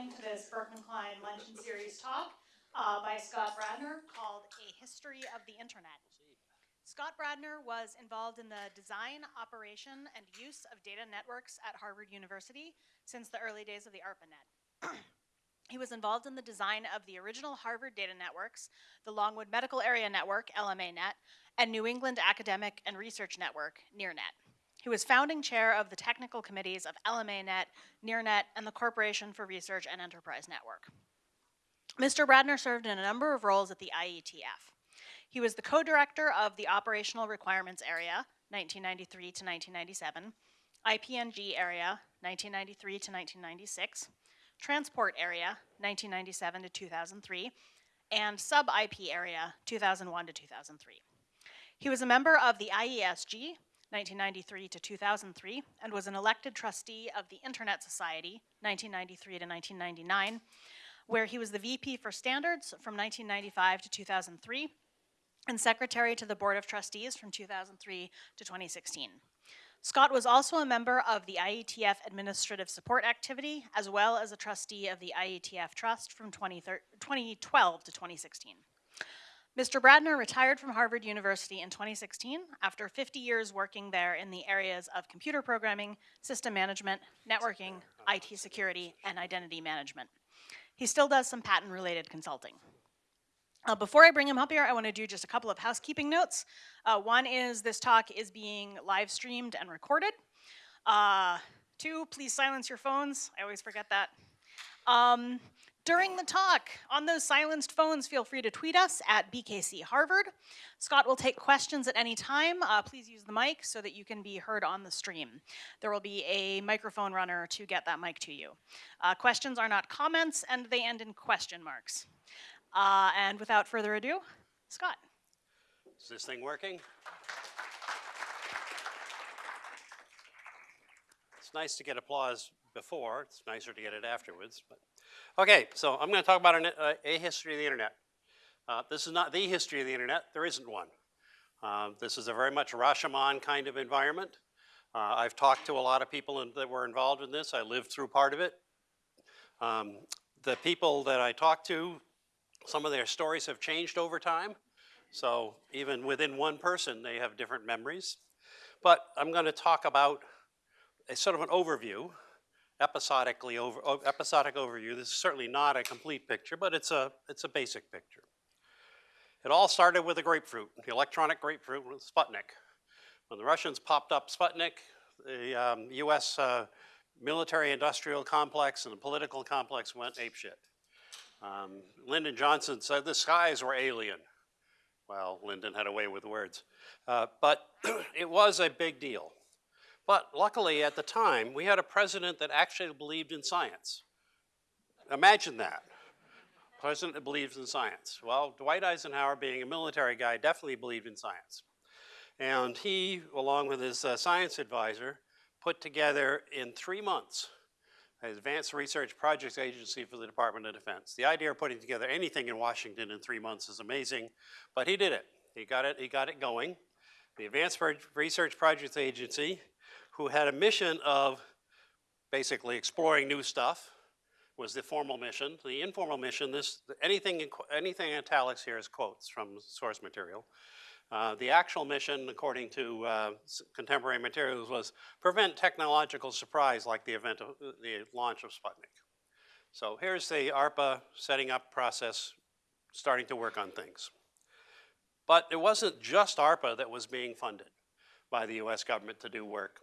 coming to this Berkman Klein Luncheon Series talk uh, by Scott Bradner called A History of the Internet. Scott Bradner was involved in the design, operation, and use of data networks at Harvard University since the early days of the ARPANET. he was involved in the design of the original Harvard data networks, the Longwood Medical Area Network, LMANet, and New England Academic and Research Network, NEARNet. He was founding chair of the technical committees of LMANet, NEARNet, and the Corporation for Research and Enterprise Network. Mr. Bradner served in a number of roles at the IETF. He was the co-director of the Operational Requirements Area, 1993 to 1997, IPNG Area, 1993 to 1996, Transport Area, 1997 to 2003, and Sub-IP Area, 2001 to 2003. He was a member of the IESG, 1993 to 2003, and was an elected trustee of the Internet Society, 1993 to 1999, where he was the VP for Standards from 1995 to 2003, and secretary to the Board of Trustees from 2003 to 2016. Scott was also a member of the IETF Administrative Support Activity, as well as a trustee of the IETF Trust from 2012 to 2016. Mr. Bradner retired from Harvard University in 2016 after 50 years working there in the areas of computer programming, system management, networking, IT security, and identity management. He still does some patent-related consulting. Uh, before I bring him up here, I want to do just a couple of housekeeping notes. Uh, one is this talk is being live streamed and recorded. Uh, two, please silence your phones. I always forget that. Um, during the talk, on those silenced phones, feel free to tweet us at BKC Harvard. Scott will take questions at any time. Uh, please use the mic so that you can be heard on the stream. There will be a microphone runner to get that mic to you. Uh, questions are not comments and they end in question marks. Uh, and without further ado, Scott. Is this thing working? It's nice to get applause before. It's nicer to get it afterwards. But okay, so I'm going to talk about an, uh, a history of the internet. Uh, this is not the history of the internet. There isn't one. Uh, this is a very much Rashomon kind of environment. Uh, I've talked to a lot of people in, that were involved in this. I lived through part of it. Um, the people that I talked to some of their stories have changed over time. So even within one person, they have different memories. But I'm going to talk about a sort of an overview, episodically over, episodic overview. This is certainly not a complete picture, but it's a, it's a basic picture. It all started with a grapefruit, the electronic grapefruit with Sputnik. When the Russians popped up Sputnik, the um, US uh, military industrial complex and the political complex went apeshit. Um, Lyndon Johnson said the skies were alien. Well, Lyndon had a way with words. Uh, but it was a big deal. But luckily at the time, we had a president that actually believed in science. Imagine that. President that believes in science. Well, Dwight Eisenhower, being a military guy, definitely believed in science. And he, along with his uh, science advisor, put together in three months Advanced Research Projects Agency for the Department of Defense. The idea of putting together anything in Washington in three months is amazing, but he did it. He got it, he got it going. The Advanced Research Projects Agency, who had a mission of basically exploring new stuff, was the formal mission. The informal mission, this anything, anything in italics here is quotes from source material. Uh, the actual mission, according to uh, contemporary materials, was prevent technological surprise like the event of the launch of Sputnik. So here's the ARPA setting up process, starting to work on things. But it wasn't just ARPA that was being funded by the US government to do work.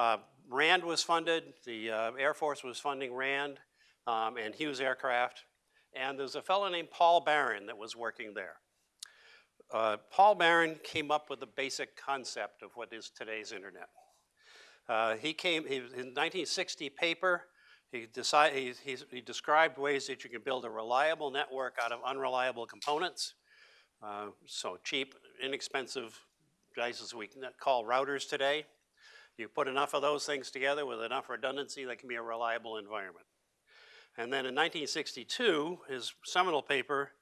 Uh, RAND was funded, the uh, Air Force was funding RAND um, and Hughes Aircraft, and there's a fellow named Paul Baran that was working there. Uh, Paul Baran came up with the basic concept of what is today's internet. Uh, he came, he, in 1960 paper, he, decided, he, he, he, described ways that you can build a reliable network out of unreliable components. Uh, so cheap, inexpensive devices we call routers today. You put enough of those things together with enough redundancy that can be a reliable environment. And then in 1962, his seminal paper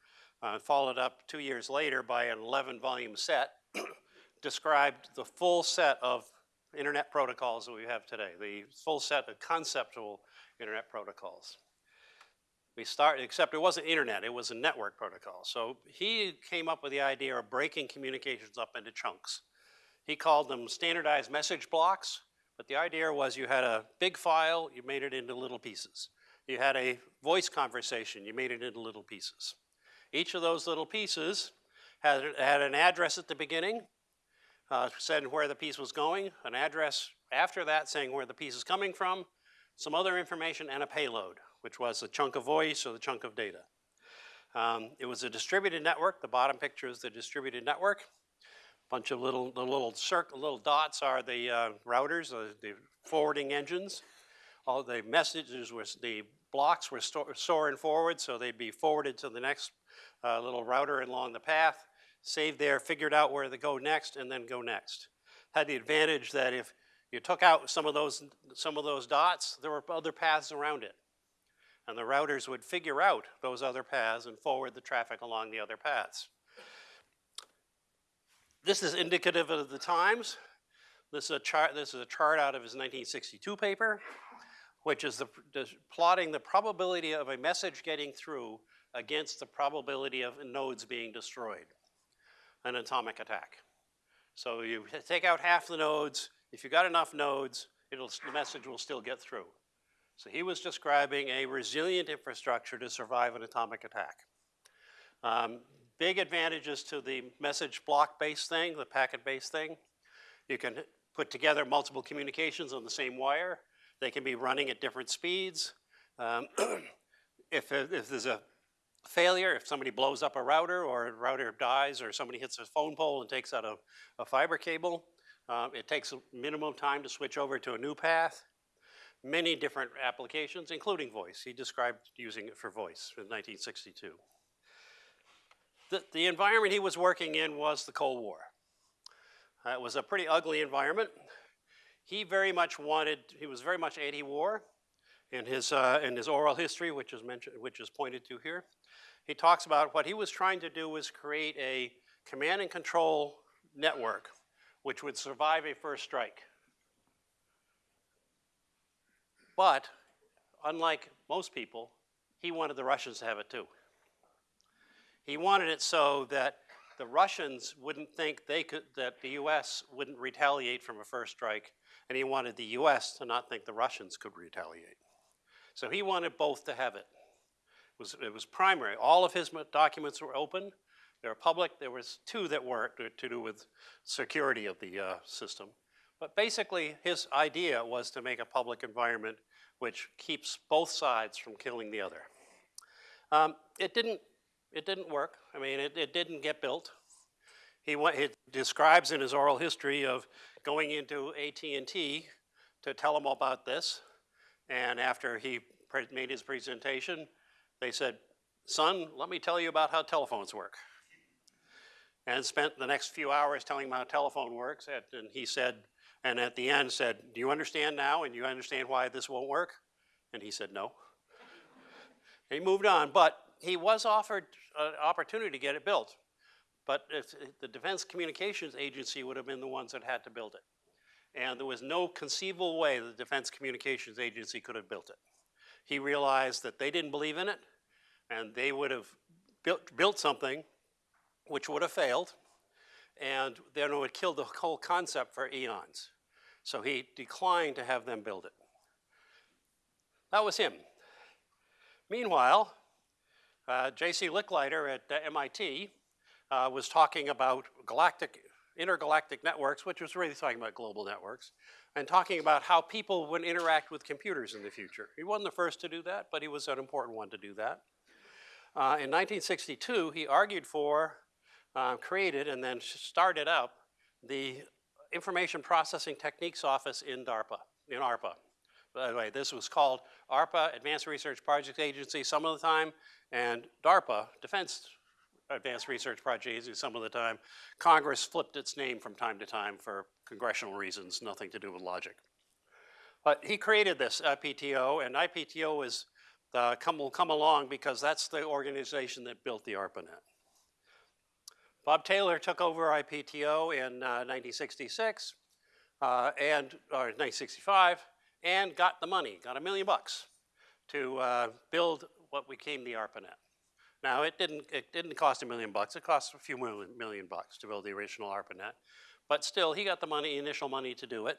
uh, followed up two years later by an 11 volume set, described the full set of internet protocols that we have today, the full set of conceptual internet protocols. We start, except it wasn't internet, it was a network protocol. So he came up with the idea of breaking communications up into chunks. He called them standardized message blocks, but the idea was you had a big file, you made it into little pieces. You had a voice conversation, you made it into little pieces. Each of those little pieces had, had an address at the beginning, uh, said where the piece was going, an address after that saying where the piece is coming from, some other information, and a payload, which was a chunk of voice or the chunk of data. Um, it was a distributed network. The bottom picture is the distributed network. Bunch of little, the little circle, little dots are the uh, routers, uh, the forwarding engines. All the messages was the blocks were storing forward, so they'd be forwarded to the next uh, little router along the path, saved there, figured out where to go next, and then go next. Had the advantage that if you took out some of those, some of those dots, there were other paths around it. And the routers would figure out those other paths and forward the traffic along the other paths. This is indicative of the times. This is a chart, this is a chart out of his 1962 paper, which is the, plotting the probability of a message getting through against the probability of nodes being destroyed, an atomic attack. So you take out half the nodes, if you got enough nodes, it'll, the message will still get through. So he was describing a resilient infrastructure to survive an atomic attack. Um, big advantages to the message block-based thing, the packet-based thing. You can put together multiple communications on the same wire. They can be running at different speeds. Um, if, if there's a failure, if somebody blows up a router or a router dies or somebody hits a phone pole and takes out a, a fiber cable, um, it takes a minimum time to switch over to a new path. Many different applications, including voice. He described using it for voice in 1962. The, the environment he was working in was the Cold War. Uh, it was a pretty ugly environment. He very much wanted, he was very much anti-war in his, uh, in his oral history, which is mentioned, which is pointed to here. He talks about what he was trying to do was create a command and control network which would survive a first strike. But unlike most people, he wanted the Russians to have it too. He wanted it so that the Russians wouldn't think they could, that the US wouldn't retaliate from a first strike, and he wanted the US to not think the Russians could retaliate. So he wanted both to have it. It was, it was primary. All of his documents were open. They were public. There was two that weren't to, do with security of the uh, system. But basically, his idea was to make a public environment which keeps both sides from killing the other. Um, it didn't. It didn't work. I mean, it, it didn't get built. He, went, he describes in his oral history of going into AT&T to tell them about this, and after he made his presentation, they said, "Son, let me tell you about how telephones work." and spent the next few hours telling him how telephone works. And he said, and at the end said, do you understand now and you understand why this won't work? And he said, no. he moved on, but he was offered an opportunity to get it built. But the Defense Communications Agency would have been the ones that had to build it. And there was no conceivable way the Defense Communications Agency could have built it. He realized that they didn't believe in it, and they would have built, built something which would have failed, and then it would kill the whole concept for eons. So he declined to have them build it. That was him. Meanwhile, uh, J.C. Licklider at uh, MIT uh, was talking about galactic, intergalactic networks, which was really talking about global networks, and talking about how people would interact with computers in the future. He wasn't the first to do that, but he was an important one to do that. Uh, in 1962, he argued for created and then started up the Information Processing Techniques Office in DARPA, in ARPA. By the way, this was called ARPA, Advanced Research Projects Agency, some of the time, and DARPA, Defense Advanced Research Project Agency, some of the time. Congress flipped its name from time to time for congressional reasons, nothing to do with logic. But he created this IPTO, and IPTO is uh, come, will come along because that's the organization that built the ARPANET. Bob Taylor took over IPTO in uh, 1966 uh, and or 1965 and got the money, got a million bucks to uh, build what became the ARPANET. Now, it didn't, it didn't cost a million bucks. It cost a few million, million bucks to build the original ARPANET. But still, he got the money, initial money to do it.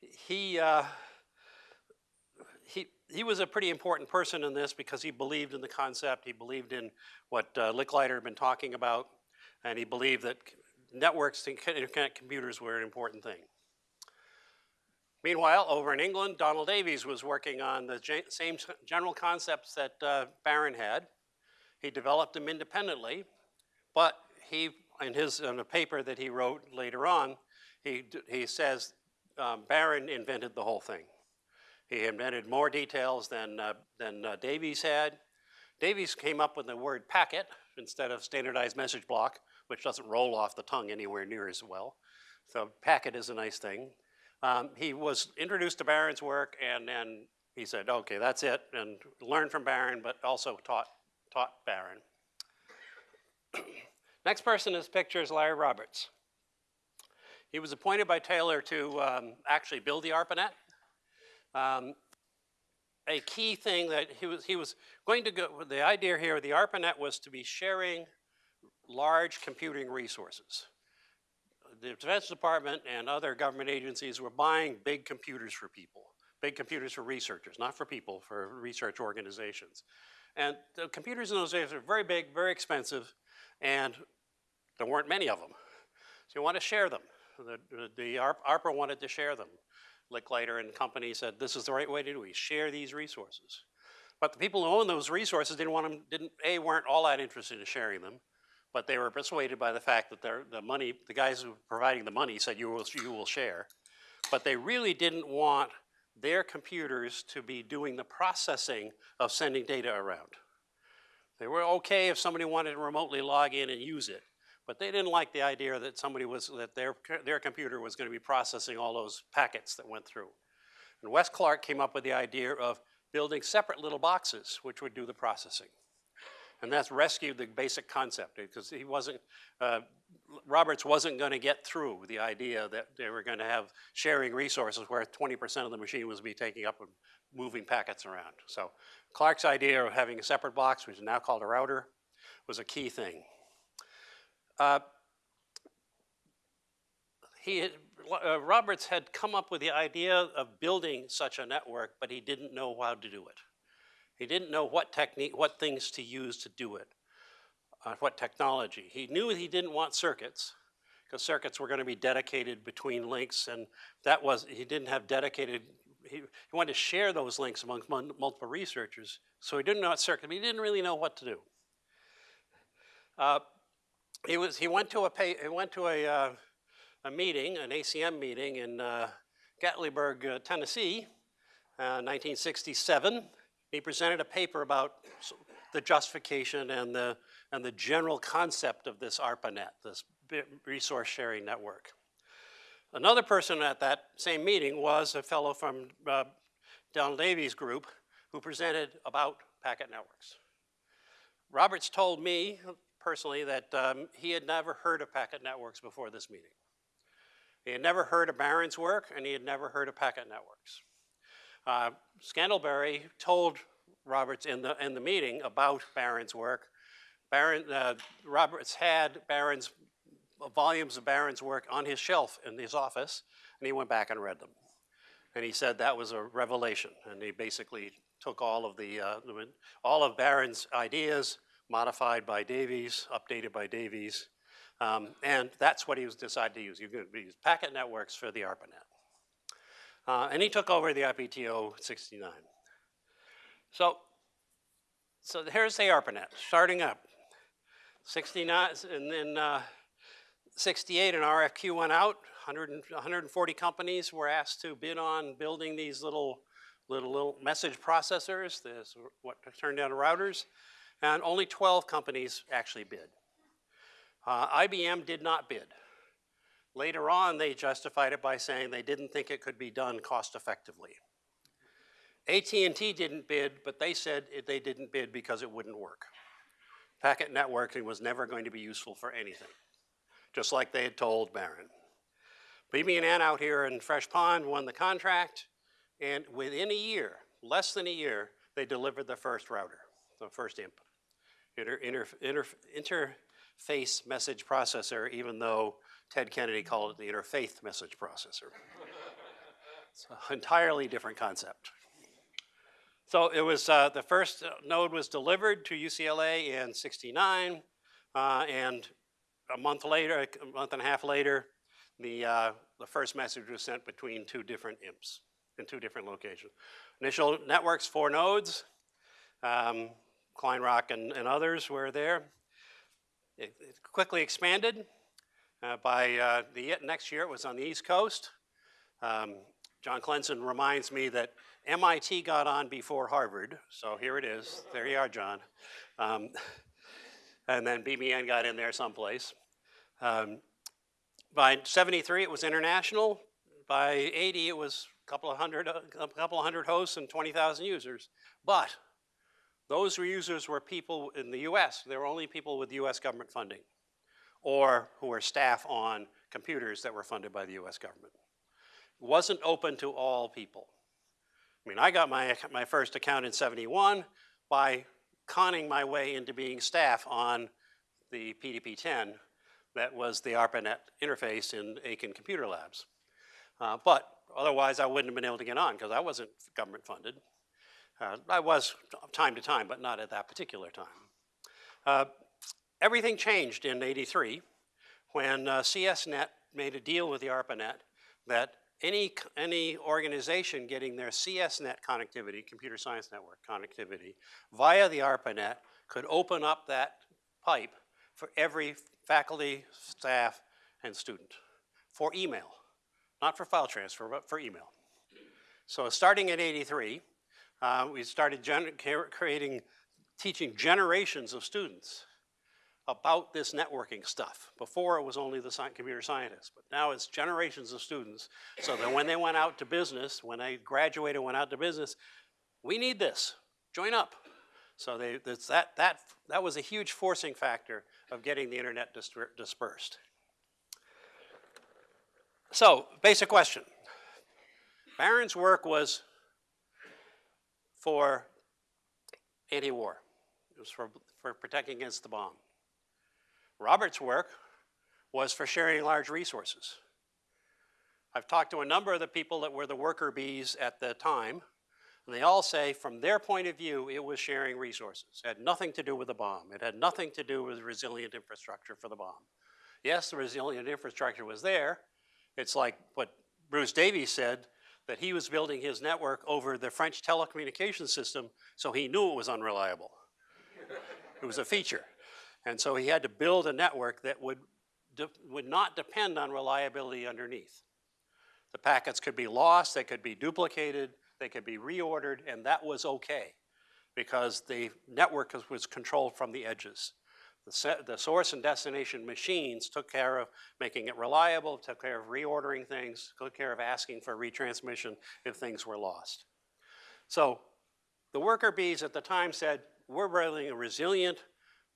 He, uh, he, he was a pretty important person in this because he believed in the concept. He believed in what uh, Licklider had been talking about, and he believed that networks and co- computers were an important thing. Meanwhile, over in England, Donald Davies was working on the same general concepts that uh, Baran had. He developed them independently, but he, in his, in a paper that he wrote later on, he, he says um, Baran invented the whole thing. He invented more details than, uh, than uh, Davies had. Davies came up with the word packet instead of standardized message block, which doesn't roll off the tongue anywhere near as well. So packet is a nice thing. Um, he was introduced to Baran's work and then he said, okay, that's it, and learned from Baran, but also taught, taught Baran. Next person in this picture is Larry Roberts. He was appointed by Taylor to um, actually build the ARPANET. Um, a key thing that he was, he was going to go, the idea here, the ARPANET was to be sharing large computing resources. The Defense Department and other government agencies were buying big computers for people, big computers for researchers, not for people, for research organizations. And the computers in those days were very big, very expensive, and there weren't many of them. So you want to share them. The, the, ARPA wanted to share them. Licklider and company said, this is the right way to do it, share these resources. But the people who owned those resources didn't want them, didn't, A, weren't all that interested in sharing them, but they were persuaded by the fact that their, the money, the guys who were providing the money said, you will, you will share. But they really didn't want their computers to be doing the processing of sending data around. They were okay if somebody wanted to remotely log in and use it, but they didn't like the idea that somebody was, that their, their computer was going to be processing all those packets that went through. And Wes Clark came up with the idea of building separate little boxes which would do the processing. And that's rescued the basic concept because he wasn't, uh, Roberts wasn't going to get through the idea that they were going to have sharing resources where 20% of the machine was be taking up and moving packets around. So Clark's idea of having a separate box, which is now called a router, was a key thing. Uh, he uh, Roberts had come up with the idea of building such a network, but he didn't know how to do it. He didn't know what technique, what things to use to do it, uh, what technology. He knew he didn't want circuits, because circuits were going to be dedicated between links, and that was, he didn't have dedicated, he, he wanted to share those links amongst mun- multiple researchers, so he didn't know what circuit, but he didn't really know what to do. Uh, he was, he went to a, pay, he went to a, uh, a meeting, an ACM meeting in uh, Gatlinburg, uh, Tennessee, uh, 1967. He presented a paper about the justification and the, and the general concept of this ARPANET, this resource sharing network. Another person at that same meeting was a fellow from uh, Donald Davies' group who presented about packet networks. Roberts told me personally that um, he had never heard of packet networks before this meeting. He had never heard of Baran's work, and he had never heard of packet networks. Uh, Scantlebury told Roberts in the, in the meeting about Baran's work. Baran, uh, Roberts had Baran's, volumes of Baran's work on his shelf in his office, and he went back and read them. And he said that was a revelation, and he basically took all of the, uh, all of Baran's ideas, modified by Davies, updated by Davies, um, and that's what he was decided to use. He was packet networks for the ARPANET. Uh, and he took over the IPTO 69. So, so here's the ARPANET, starting up. 69, and then uh, 68, an RFQ went out. 100, and- 140 companies were asked to bid on building these little, little, little message processors, this, what turned out routers, and only 12 companies actually bid. Uh, IBM did not bid. Later on, they justified it by saying they didn't think it could be done cost effectively. AT&T didn't bid, but they said they didn't bid because it wouldn't work. Packet networking was never going to be useful for anything, just like they had told Baran. BB and N out here in Fresh Pond won the contract, and within a year, less than a year, they delivered the first router. the first IMP. Inter, inter, inter, interface message processor, even though Ted Kennedy called it the interfaith message processor. It's an entirely different concept. So it was, uh, the first node was delivered to UCLA in 69, uh, and a month later, a month and a half later, the, uh, the first message was sent between two different IMPs in two different locations. Initial networks, four nodes. Um, Kleinrock and, and others were there. It, it quickly expanded. Uh, by uh, the next year, it was on the East Coast. Um, John Klensin reminds me that MIT got on before Harvard, so here it is. There you are, John. Um, and then BBN got in there someplace. Um, by 73, it was international. By 80, it was a couple of hundred, a couple of hundred hosts and 20,000 users. But those users were people in the US. They were only people with US government funding or who were staff on computers that were funded by the US government. It wasn't open to all people. I mean, I got my, my first account in 71 by conning my way into being staff on the PDP-10 that was the ARPANET interface in Aiken Computer Labs. Uh, but otherwise, I wouldn't have been able to get on because I wasn't government funded. Uh, I was time to time, but not at that particular time. Uh, everything changed in 83 when uh, CSNet made a deal with the ARPANET that any, any organization getting their CSNet connectivity, computer science network connectivity, via the ARPANET could open up that pipe for every faculty, staff, and student for email, not for file transfer, but for email. So starting in 83, uh, we started creating, teaching generations of students about this networking stuff. Before it was only the computer scientists, but now it's generations of students. So that when they went out to business, when they graduated and went out to business, we need this, join up. So they, that, that, that was a huge forcing factor of getting the internet dispersed. So, basic question. Baran's work was for anti-war. It was for, for protecting against the bomb. Robert's work was for sharing large resources. I've talked to a number of the people that were the worker bees at the time, and they all say from their point of view, it was sharing resources. It had nothing to do with the bomb. It had nothing to do with resilient infrastructure for the bomb. Yes, the resilient infrastructure was there. It's like what Bruce Davies said, that he was building his network over the French telecommunication system, so he knew it was unreliable. it was a feature. And so he had to build a network that would, would not depend on reliability underneath. The packets could be lost, they could be duplicated, they could be reordered, and that was okay because the network was controlled from the edges. The, the, source and destination machines took care of making it reliable, took care of reordering things, took care of asking for retransmission if things were lost. So the worker bees at the time said, we're building a resilient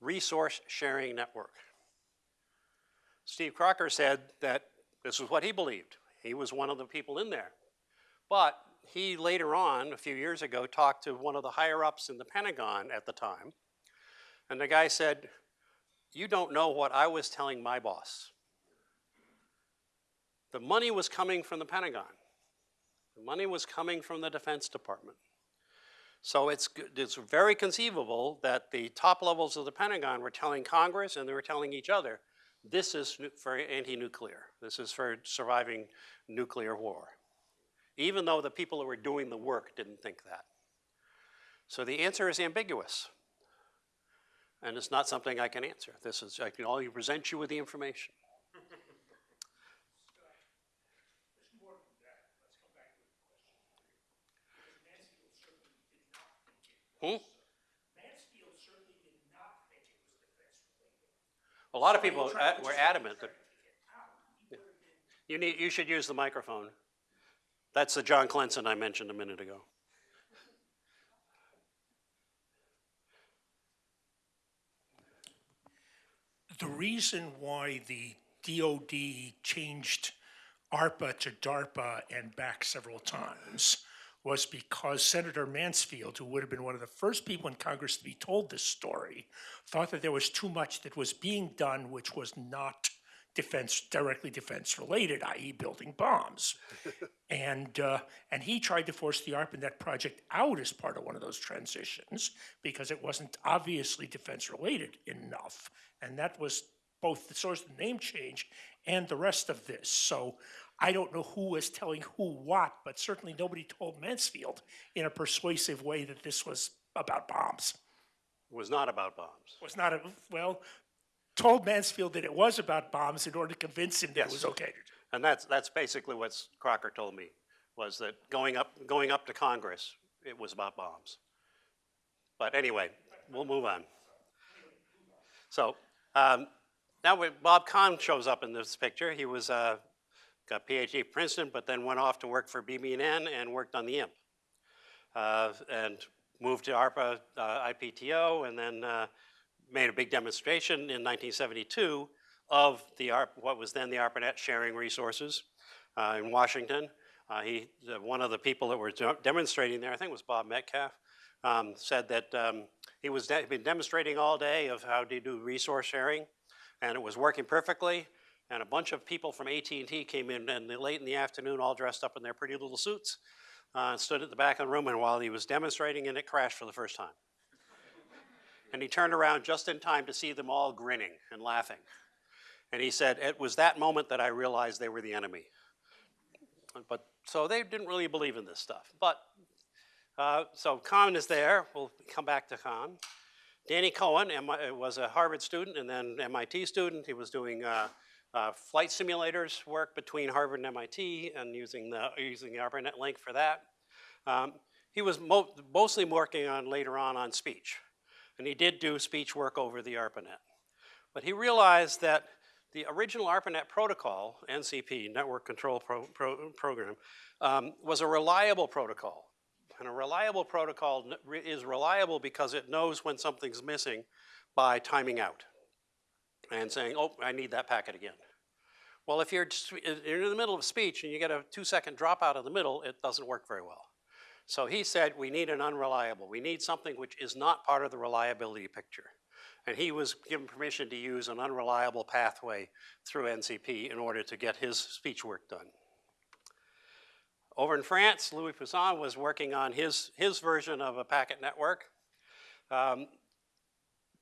resource sharing network. Steve Crocker said that this was what he believed. He was one of the people in there. But he later on, a few years ago, talked to one of the higher ups in the Pentagon at the time. And the guy said, you don't know what I was telling my boss. The money was coming from the Pentagon. The money was coming from the Defense Department. So it's, it's very conceivable that the top levels of the Pentagon were telling Congress and they were telling each other, this is for anti-nuclear. This is for surviving nuclear war. Even though the people who were doing the work didn't think that. So the answer is ambiguous and it's not something I can answer. This is, I can only present you with the information. Hmm? Mansfield certainly did not think it was defense related. A lot of people uh, were adamant that. You need, you should use the microphone. That's the John Klensin I mentioned a minute ago. the reason why the DOD changed ARPA to DARPA and back several times was because Senator Mansfield, who would have been one of the first people in Congress to be told this story, thought that there was too much that was being done which was not defense, directly defense related, i.e. building bombs. And, uh, and he tried to force the ARPANET project out as part of one of those transitions because it wasn't obviously defense related enough. And that was both the source of the name change and the rest of this. So I don't know who was telling who what, but certainly nobody told Mansfield in a persuasive way that this was about bombs. It Was not about bombs. Was not a, well, told Mansfield that it was about bombs in order to convince him that it was okay. And that's, that's basically what Crocker told me, was that going up, going up to Congress, it was about bombs. But anyway, we'll move on. So, um, now when Bob Kahn shows up in this picture, he was, uh, got a PhD at Princeton, but then went off to work for BB&N and worked on the IMP. Uh, and moved to ARPA, uh, IPTO, and then, uh, made a big demonstration in 1972 of the ARP, what was then the ARPANET sharing resources uh, in Washington. Uh, he, one of the people that were demonstrating there, I think was Bob Metcalfe, um, said that um, he was de- been demonstrating all day of how to do resource sharing, and it was working perfectly. And a bunch of people from AT&T came in, and late in the afternoon, all dressed up in their pretty little suits, uh, stood at the back of the room, and while he was demonstrating, and it crashed for the first time. And he turned around just in time to see them all grinning and laughing. And he said, it was that moment that I realized they were the enemy. But, so they didn't really believe in this stuff. But, uh, so Kahn is there. We'll come back to Kahn. Danny Cohen was a Harvard student and then MIT student. He was doing uh, uh, flight simulators work between Harvard and MIT and using the, using the ARPANET link for that. Um, he was mo mostly working on later on on speech. And he did do speech work over the ARPANET. But he realized that the original ARPANET protocol, NCP, Network Control Pro- Pro- Program, um, was a reliable protocol. And a reliable protocol is reliable because it knows when something's missing by timing out and saying, oh, I need that packet again. Well, if you're, you're in the middle of a speech and you get a two second dropout in the middle, it doesn't work very well. So he said, we need an unreliable. We need something which is not part of the reliability picture. And he was given permission to use an unreliable pathway through NCP in order to get his speech work done. Over in France, Louis Pouzin was working on his, his version of a packet network. Um,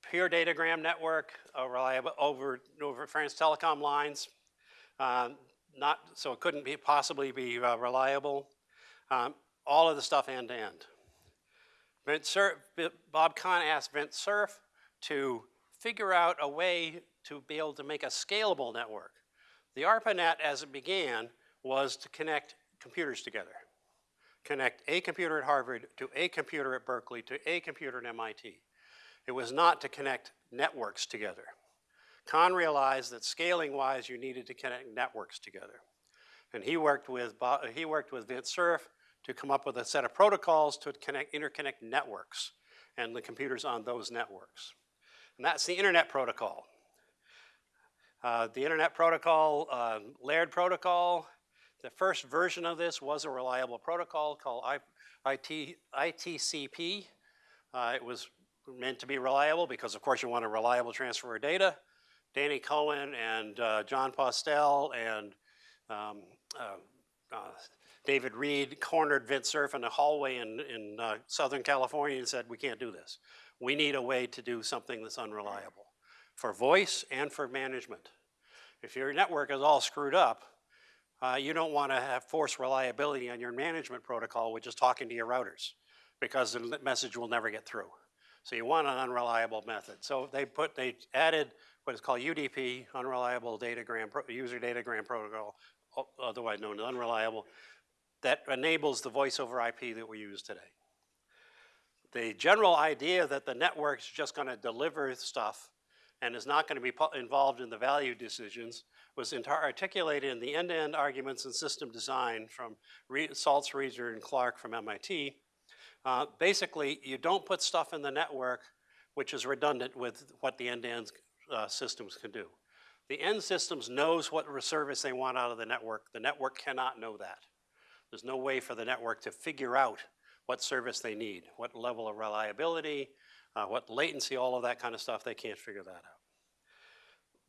pure datagram network, uh, reliable over, over France Telecom lines. Um, not, so it couldn't be, possibly be uh, reliable. Um, all of the stuff end to end. Vint Cerf, Bob Kahn asked Vint Cerf to figure out a way to be able to make a scalable network. The ARPANET, as it began, was to connect computers together. Connect a computer at Harvard to a computer at Berkeley to a computer at MIT. It was not to connect networks together. Kahn realized that scaling-wise, you needed to connect networks together. And he worked with, he worked with Vint Cerf to come up with a set of protocols to connect, interconnect networks and the computers on those networks. And that's the Internet Protocol. Uh, the Internet Protocol, uh, layered protocol, the first version of this was a reliable protocol called I, IT, ITCP. Uh, it was meant to be reliable because, of course, you want a reliable transfer of data. Danny Cohen and uh, Jon Postel and um, uh, uh, David Reed cornered Vint Cerf in a hallway in, in uh, Southern California and said, we can't do this. We need a way to do something that's unreliable for voice and for management. If your network is all screwed up, uh, you don't want to have force reliability on your management protocol, which is talking to your routers, because the message will never get through. So you want an unreliable method. So they put, they added what is called UDP, Unreliable Datagram, User Datagram Protocol, otherwise known as unreliable, that enables the voice over IP that we use today. The general idea that the network's just going to deliver stuff and is not going to be involved in the value decisions was articulated in the end-to-end arguments and system design from Re- Saltz, Reeser, and Clark from MIT. Uh, basically, you don't put stuff in the network which is redundant with what the end-to-end uh, systems can do. The end systems knows what service they want out of the network. The network cannot know that. There's no way for the network to figure out what service they need, what level of reliability, uh, what latency, all of that kind of stuff. They can't figure that out.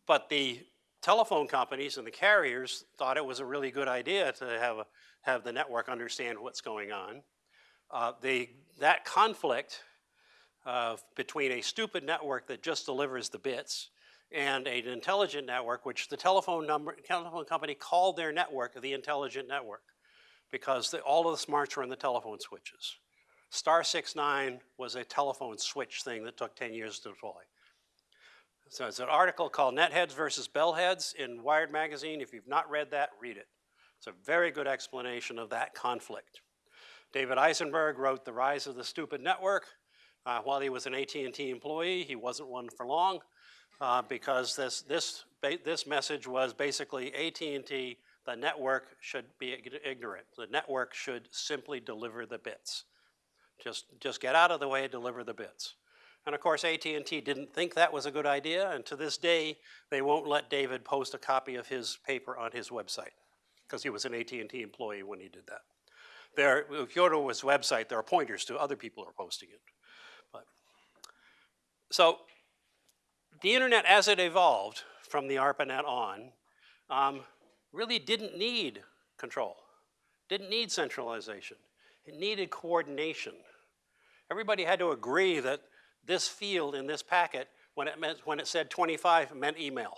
But the telephone companies and the carriers thought it was a really good idea to have, a, have the network understand what's going on. Uh, that conflict uh, between a stupid network that just delivers the bits and an intelligent network, which the telephone number, telephone company called their network the intelligent network because the, all of the smarts were in the telephone switches. Star 69 was a telephone switch thing that took 10 years to deploy. So it's an article called Netheads versus Bellheads in Wired Magazine. If you've not read that, read it. It's a very good explanation of that conflict. David Isenberg wrote The Rise of the Stupid Network. Uh, while he was an AT&T employee, he wasn't one for long uh, because this, this, this message was basically AT&T, the network should be ignorant. The network should simply deliver the bits. Just, just get out of the way, deliver the bits. And of course, AT&T didn't think that was a good idea, and to this day, they won't let David post a copy of his paper on his website, because he was an AT&T employee when he did that. There, if you go to his website, there are pointers to other people who are posting it. But, so, the internet as it evolved from the ARPANET on um, really didn't need control, didn't need centralization. It needed coordination. Everybody had to agree that this field in this packet, when it, meant, when it said 25, meant email.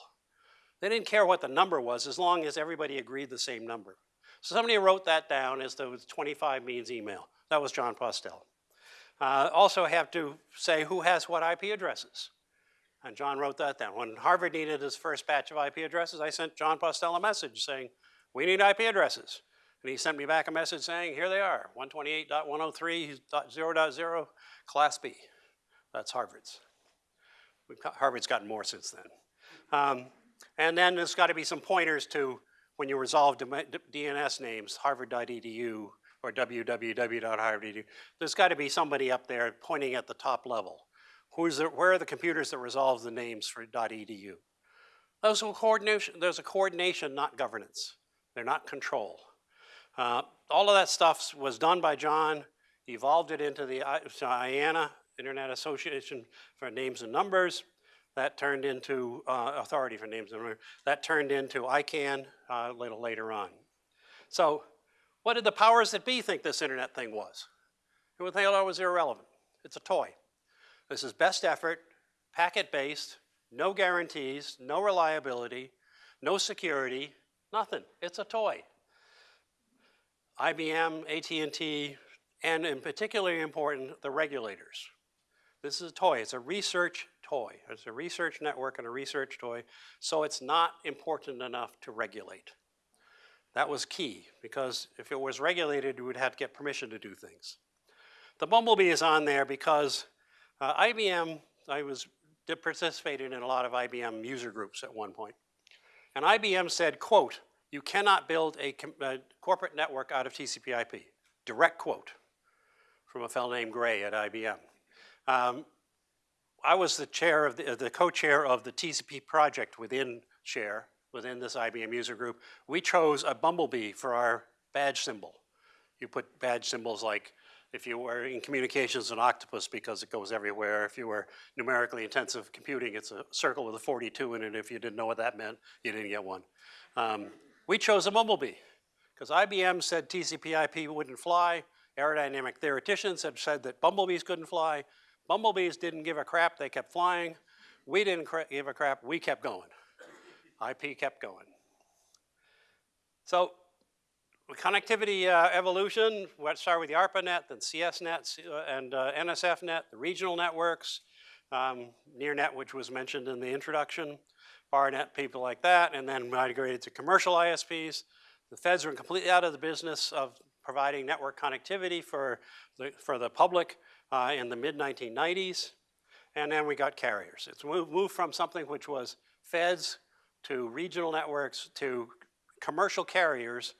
They didn't care what the number was as long as everybody agreed the same number. So somebody wrote that down as the 25 means email. That was Jon Postel. Uh, also have to say who has what IP addresses. And Jon wrote that down. When Harvard needed his first batch of IP addresses, I sent Jon Postel a message saying, we need IP addresses. And he sent me back a message saying, here they are, 128.103.0.0, Class B. That's Harvard's. Got, Harvard's gotten more since then. Um, and then there's got to be some pointers to when you resolve DNS names, harvard.edu or www.harvard.edu. There's got to be somebody up there pointing at the top level. Who's where are the computers that resolve the names for .edu? Those coordination, there's a coordination, not governance. They're not control. Uh, all of that stuff was done by Jon, evolved it into the uh, IANA Internet Association for Names and Numbers. That turned into uh, Authority for Names and Numbers. That turned into ICANN uh, a little later on. So what did the powers that be think this internet thing was? They would think it was irrelevant. It's a toy. This is best effort, packet-based, no guarantees, no reliability, no security, nothing. It's a toy. IBM, AT&T, and in particularly important, the regulators. This is a toy. It's a research toy. It's a research network and a research toy, so it's not important enough to regulate. That was key, because if it was regulated, you would have to get permission to do things. The Bumblebee is on there because uh, IBM, I was participated in a lot of IBM user groups at one point. And IBM said, quote, you cannot build a, a corporate network out of TCP IP. Direct quote from a fellow named Gray at IBM. Um, I was the chair of the, the co-chair of the TCP project within Share, within this IBM user group. We chose a bumblebee for our badge symbol. You put badge symbols like if you were in communications, an octopus because it goes everywhere. If you were numerically intensive computing, it's a circle with a 42 in it. If you didn't know what that meant, you didn't get one. Um, we chose a bumblebee because IBM said TCP IP wouldn't fly. Aerodynamic theoreticians had said that bumblebees couldn't fly. Bumblebees didn't give a crap, they kept flying. We didn't give a crap, we kept going. IP kept going. So connectivity uh, evolution, let's start with the ARPANET, then CSNet uh, and uh, NSFNet, the regional networks, um, NearNet, which was mentioned in the introduction, BARRNet, people like that, and then migrated to commercial ISPs. The feds were completely out of the business of providing network connectivity for the, for the public uh, in the mid-1990s. And then we got carriers. It's moved, moved from something which was feds to regional networks to commercial carriers,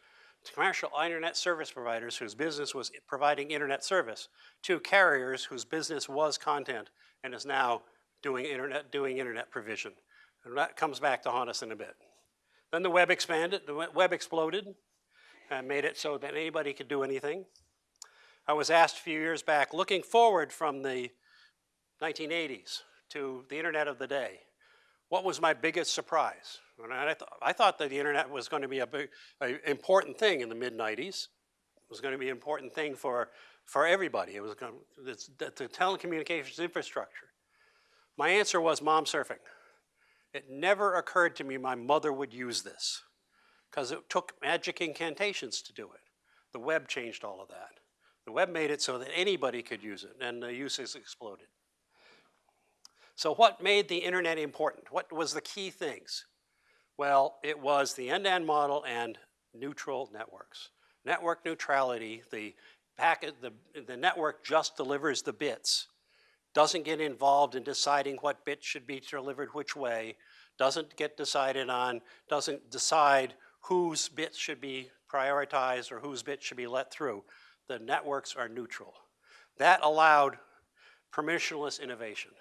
to commercial internet service providers whose business was providing internet service, to carriers whose business was content and is now doing internet, doing internet provision. And that comes back to haunt us in a bit. Then the web expanded, the web exploded, and made it so that anybody could do anything. I was asked a few years back, looking forward from the 1980s to the internet of the day, what was my biggest surprise? And I, th- I thought that the internet was going to be a big, a important thing in the mid 90s. It was going to be an important thing for, for everybody. It was going to, it's, the, the telecommunications infrastructure. My answer was mom surfing. It never occurred to me my mother would use this because it took magic incantations to do it. The web changed all of that. The web made it so that anybody could use it, and the uses exploded. So what made the internet important? What was the key things? Well, it was the end-to-end model and neutral networks. Network neutrality, the packet, the, the network just delivers the bits, doesn't get involved in deciding what bit should be delivered which way, doesn't get decided on, doesn't decide whose bits should be prioritized or whose bits should be let through. The networks are neutral. That allowed permissionless innovation.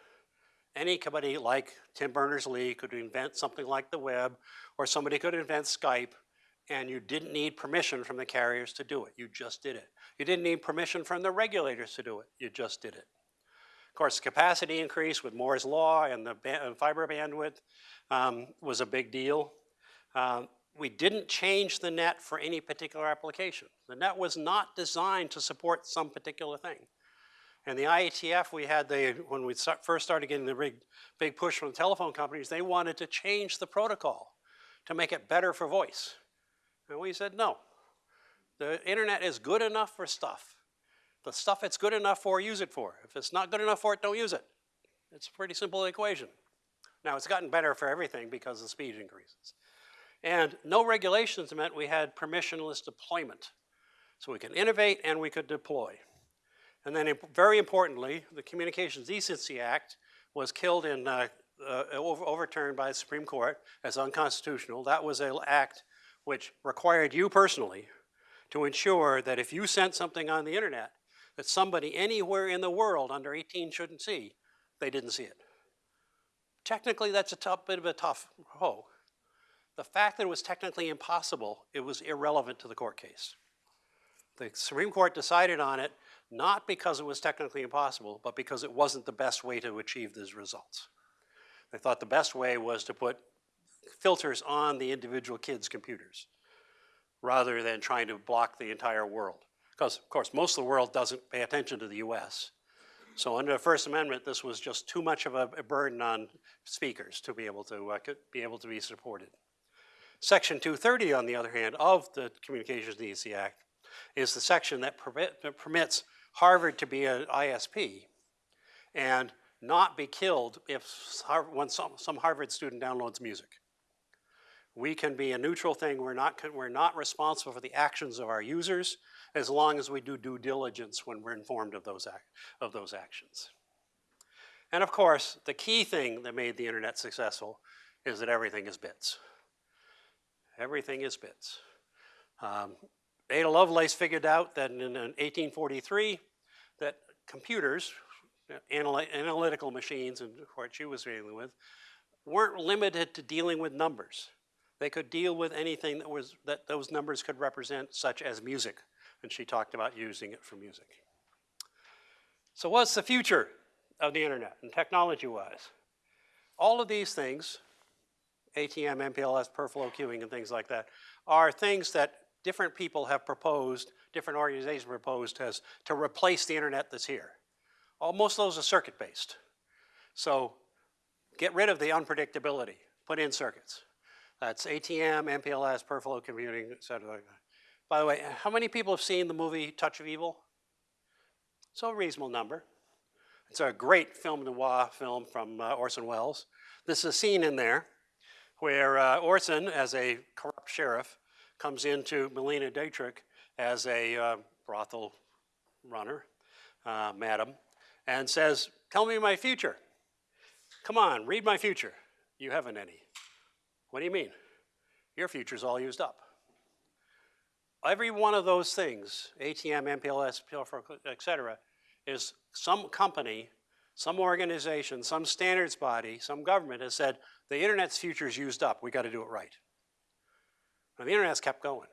Anybody like Tim Berners-Lee could invent something like the web, or somebody could invent Skype, and you didn't need permission from the carriers to do it. You just did it. You didn't need permission from the regulators to do it. You just did it. Of course, capacity increase with Moore's law and the fiber bandwidth um, was a big deal. Um, we didn't change the net for any particular application. The net was not designed to support some particular thing. And the IETF, we had the, when we start, first started getting the big, big push from the telephone companies, they wanted to change the protocol to make it better for voice. And we said, no. The internet is good enough for stuff. The stuff it's good enough for, use it for. If it's not good enough for it, don't use it. It's a pretty simple equation. Now, it's gotten better for everything because the speed increases. And no regulations meant we had permissionless deployment. So we can innovate and we could deploy. And then very importantly, the Communications Decency Act was killed in, uh, uh, over- overturned by the Supreme Court as unconstitutional. That was an act which required you personally to ensure that if you sent something on the internet that somebody anywhere in the world under 18 shouldn't see, they didn't see it. Technically, that's a tough, bit of a tough hoe. The fact that it was technically impossible, it was irrelevant to the court case. The Supreme Court decided on it not because it was technically impossible, but because it wasn't the best way to achieve these results. They thought the best way was to put filters on the individual kids' computers rather than trying to block the entire world. Because, of course, most of the world doesn't pay attention to the US. So under the First Amendment, this was just too much of a, burden on speakers to be able to, uh, be able to be supported. Section 230, on the other hand, of the Communications Decency Act is the section that, permit, permits Harvard to be an ISP and not be killed if when some, some Harvard student downloads music. We can be a neutral thing. We're not, we're not responsible for the actions of our users as long as we do due diligence when we're informed of those, act, of those actions. And of course, the key thing that made the internet successful is that everything is bits. Everything is bits. Um, Ada Lovelace figured out that in, in 1843 that computers, anal analytical machines, and what she was dealing with, weren't limited to dealing with numbers. They could deal with anything that was that those numbers could represent, such as music, and she talked about using it for music. So, what's the future of the internet and technology-wise? All of these things, ATM, MPLS, per flow queuing, and things like that, are things that different people have proposed, different organizations proposed as to replace the internet that's here. All, most of those are circuit-based. So get rid of the unpredictability, put in circuits. That's ATM, MPLS, per flow computing, et cetera. By the way, how many people have seen the movie Touch of Evil? It's a reasonable number. It's a great film noir film from uh, Orson Welles. This is a scene in there where uh, Orson, as a corrupt sheriff, comes into Marlene Dietrich as a uh, brothel runner, uh, madam, and says, Tell me my future. Come on, read my future. You haven't any. What do you mean? Your future's all used up. Every one of those things, ATM, MPLS, et cetera, is some company, some organization, some standards body, some government has said, the internet's future is used up, we got to do it right. And the internet's kept going.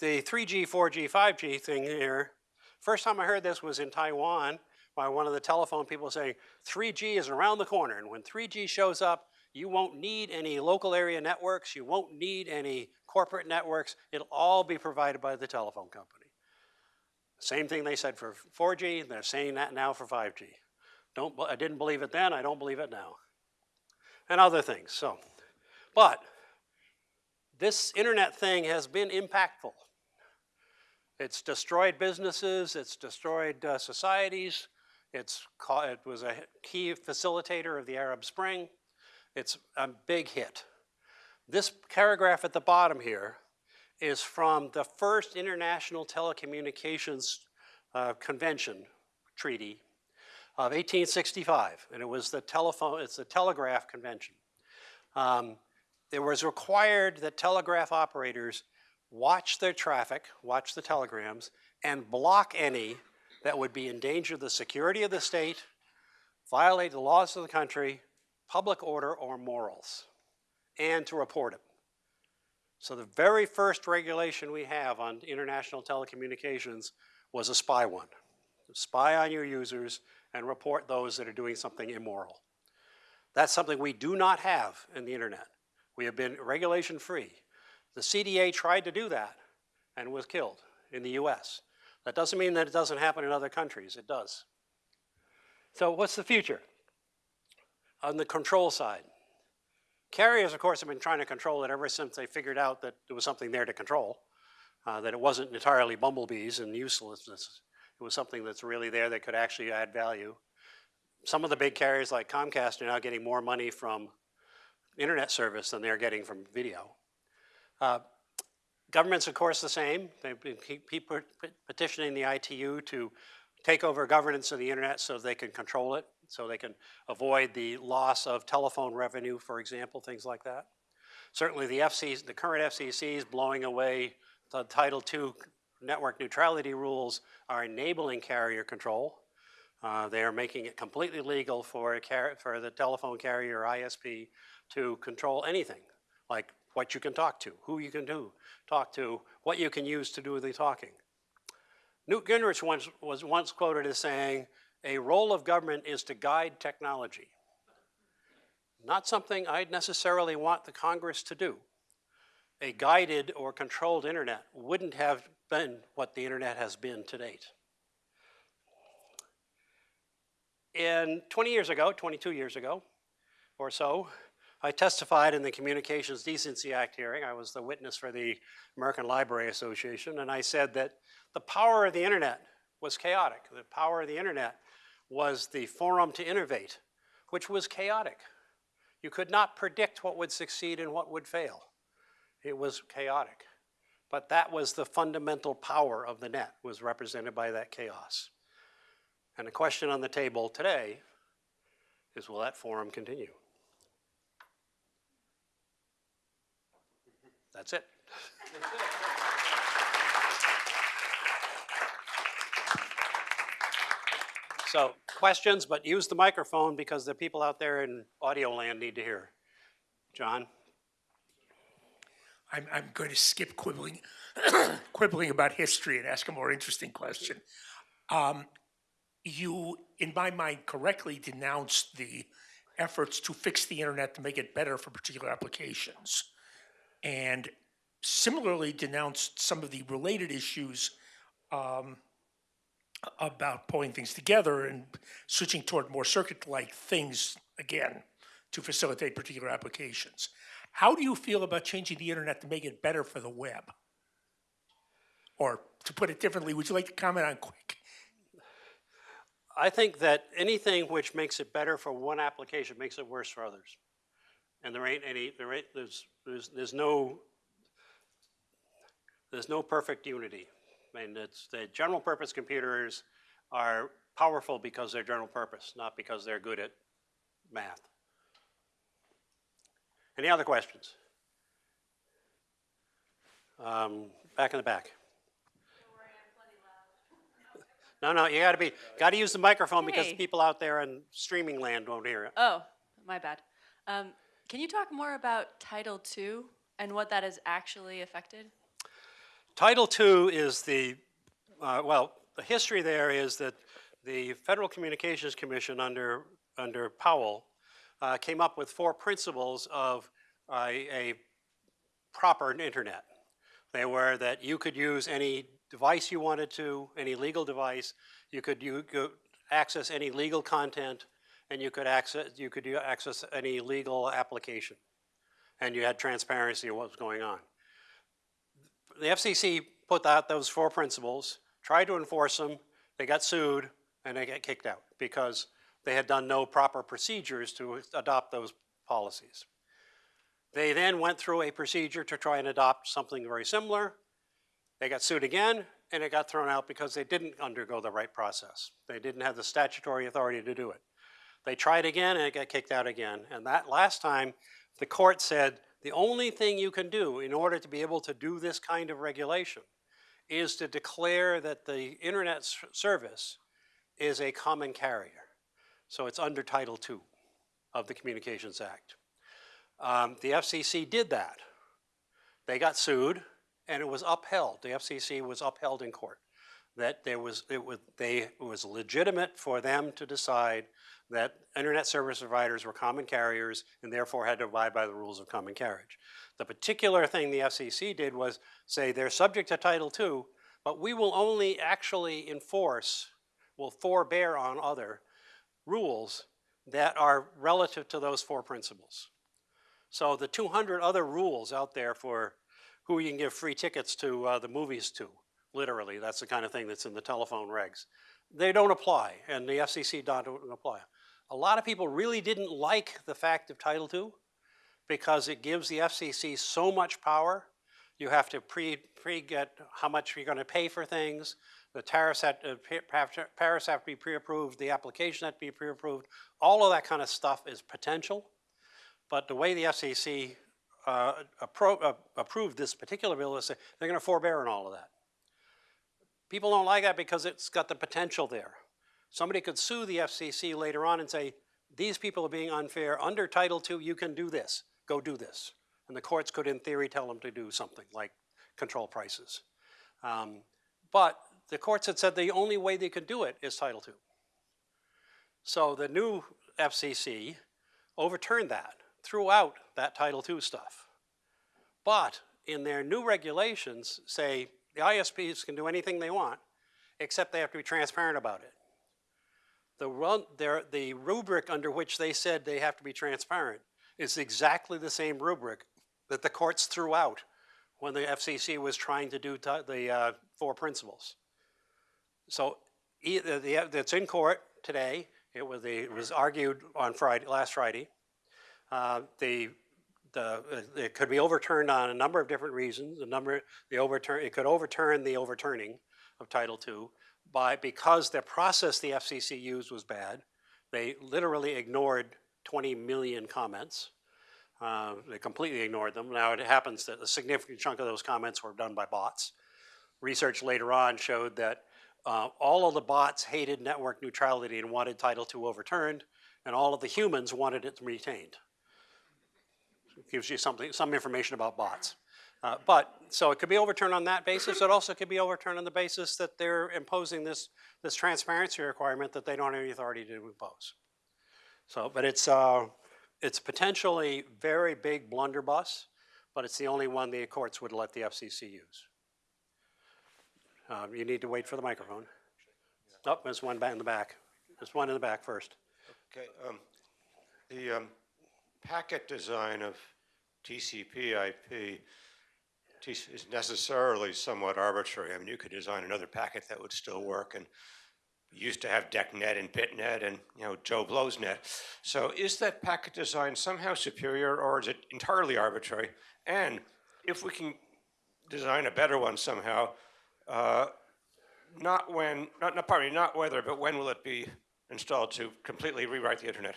the 3G, 4G, 5G thing here, first time I heard this was in Taiwan by one of the telephone people saying 3G is around the corner. And when 3G shows up, you won't need any local area networks. You won't need any corporate networks. It'll all be provided by the telephone company. Same thing they said for 4G. They're saying that now for 5G. Don't, I didn't believe it then. I don't believe it now. And other things. So, but this internet thing has been impactful. It's destroyed businesses, it's destroyed uh, societies, it's it was a key facilitator of the Arab Spring. It's a big hit. This paragraph at the bottom here is from the first International Telecommunications uh, Convention Treaty of 1865, and it was the telephone, it's the Telegraph Convention. Um, it was required that telegraph operators watch their traffic, watch the telegrams, and block any that would be endanger the security of the state, violate the laws of the country, public order, or morals, and to report it. So the very first regulation we have on international telecommunications was a spy one. Spy on your users and report those that are doing something immoral. That's something we do not have in the internet. We have been regulation free. The CDA tried to do that and was killed in the US. That doesn't mean that it doesn't happen in other countries, it does. So what's the future? On the control side. Carriers, of course, have been trying to control it ever since they figured out that there was something there to control, uh, that it wasn't entirely bumblebees and uselessness. It was something that's really there that could actually add value. Some of the big carriers like Comcast are now getting more money from internet service than they're getting from video. Uh, governments, of course, the same. They keep, petitioning the ITU to take over governance of the internet so they can control it, so they can avoid the loss of telephone revenue, for example, things like that. Certainly the FCC, the current FCC is blowing away the Title II network neutrality rules are enabling carrier control. Uh, they are making it completely legal for, for the telephone carrier ISP to control anything, like what you can talk to, who you can do, talk to, what you can use to do the talking. Newt Gingrich once, was once quoted as saying, a role of government is to guide technology. Not something I'd necessarily want the Congress to do. A guided or controlled internet wouldn't have been what the internet has been to date. And 20 years ago, 22 years ago or so, I testified in the Communications Decency Act hearing. I was the witness for the American Library Association, and I said that the power of the internet was chaotic. The power of the internet was the forum to innovate, which was chaotic. You could not predict what would succeed and what would fail. It was chaotic. But that was the fundamental power of the net, was represented by that chaos. And the question on the table today is will that forum continue? That's it. So questions, but use the microphone because the people out there in audio land need to hear. John? I'm, I'm going to skip quibbling, quibbling about history and ask a more interesting question. Um, you, in my mind, correctly denounced the efforts to fix the internet to make it better for particular applications. And similarly denounced some of the related issues um, about pulling things together and switching toward more circuit-like things again to facilitate particular applications. How do you feel about changing the internet to make it better for the web? Or to put it differently, would you like to comment on QUIC? I think that anything which makes it better for one application makes it worse for others. And there ain't any, there ain't, there's, there's, there's no, there's no perfect unity. I mean, it's, the general purpose computers are powerful because they're general purpose, not because they're good at math. Any other questions? Um, back in the back. No, no, you gotta be, gotta use the microphone because people out there in streaming land won't hear it. Oh, my bad. Um, can you talk more about Title II and what that has actually affected? Title II is the, uh, well, the history there is that the Federal Communications Commission under, under Powell uh, came up with four principles of a, a proper internet. They were that you could use any device you wanted to, any legal device, you could you access any legal content, and you could access you could access any legal application, and you had transparency of what was going on. The FCC put out those four principles, tried to enforce them, they got sued, and they got kicked out because they had done no proper procedures to adopt those policies. They then went through a procedure to try and adopt something very similar. They got sued again, and it got thrown out because they didn't undergo the right process. They didn't have the statutory authority to do it. They tried again, and it got kicked out again. And that last time, the court said, the only thing you can do in order to be able to do this kind of regulation is to declare that the internet service is a common carrier. So it's under Title II of the Communications Act. Um, the FCC did that. They got sued, and it was upheld. The FCC was upheld in court. That there was, it was, they, it was legitimate for them to decide that internet service providers were common carriers and therefore had to abide by the rules of common carriage. The particular thing the FCC did was say they're subject to Title II, but we will only actually enforce, will forbear on other rules that are relative to those four principles. So the 200 other rules out there for who you can give free tickets to uh, the movies to, literally, that's the kind of thing that's in the telephone regs. They don't apply, and the FCC don't apply. A lot of people really didn't like the fact of Title II because it gives the FCC so much power. You have to pre, pre-get how much you're gonna pay for things. The tariffs have, to- tariffs have to be pre-approved, the application have to be pre-approved. All of that kind of stuff is potential. But the way the FCC uh, appro- uh, approved this particular bill is they're going to forbear on all of that. People don't like that because it's got the potential there. Somebody could sue the FCC later on and say, these people are being unfair. Under Title II, you can do this. Go do this. And the courts could, in theory, tell them to do something like control prices. Um, but the courts had said the only way they could do it is Title II. So the new FCC overturned that, threw out that Title II stuff. But in their new regulations, say the ISPs can do anything they want, except they have to be transparent about it. The, run, their, the rubric under which they said they have to be transparent is exactly the same rubric that the courts threw out when the FCC was trying to do the uh, four principles. So either the, that's in court today. It was, the, it was argued on Friday, last Friday. Uh, the, the, uh, it could be overturned on a number of different reasons. The number, the overturn, it could overturn the overturning of Title II by, because the process the FCC used was bad. They literally ignored 20 million comments. Uh, they completely ignored them. Now it happens that a significant chunk of those comments were done by bots. Research later on showed that uh, all of the bots hated network neutrality and wanted Title II overturned, and all of the humans wanted it retained. It Gives you something, some information about bots. Uh, but, so it could be overturned on that basis. It also could be overturned on the basis that they're imposing this, this transparency requirement that they don't have any authority to impose. So, but it's, uh, it's potentially very big blunderbuss, but it's the only one the courts would let the FCC use. Um, you need to wait for the microphone. Oh, there's one in the back. There's one in the back first. Okay, um, the, um, packet design of TCP IP TC is necessarily somewhat arbitrary. I mean, you could design another packet that would still work and used to have DECnet and BitNet and, you know, Joe Blow's net. So is that packet design somehow superior or is it entirely arbitrary? And if we can design a better one somehow, uh, not when, not, not, pardon me, not whether, but when will it be installed to completely rewrite the internet?